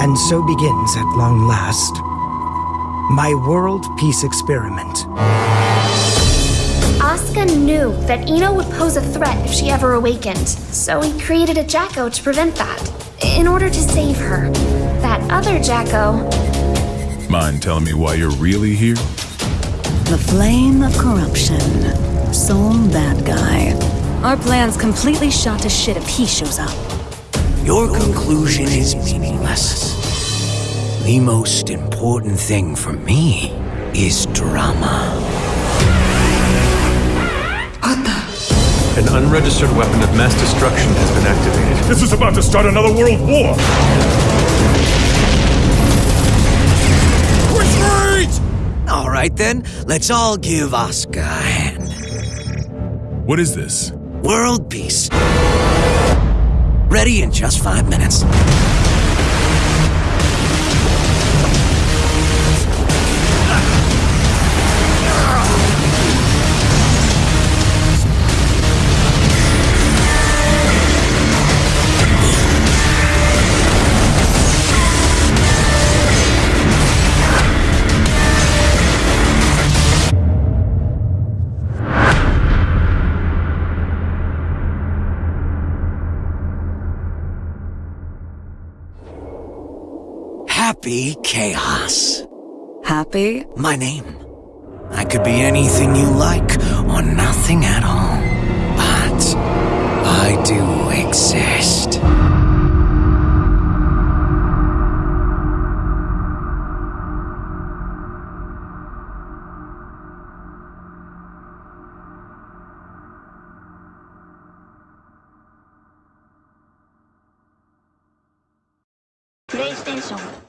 And so begins, at long last, my world peace experiment. Asuka knew that I-No would pose a threat if she ever awakened, so he created a Jack-O to prevent that. In order to save her. That other Jack-O. Mind telling me why you're really here? The flame of corruption. Sol Badguy. Our plan's completely shot to shit if he shows up. Your conclusion is meaningless. The most important thing for me is drama. An unregistered weapon of mass destruction has been activated. This is about to start another world war! Retreat! All right then, let's all give Oscar a hand. What is this? World peace. Ready in just five minutes. Happy Chaos. Happy? My name. I could be anything you like, or nothing at all. But I do exist. PlayStation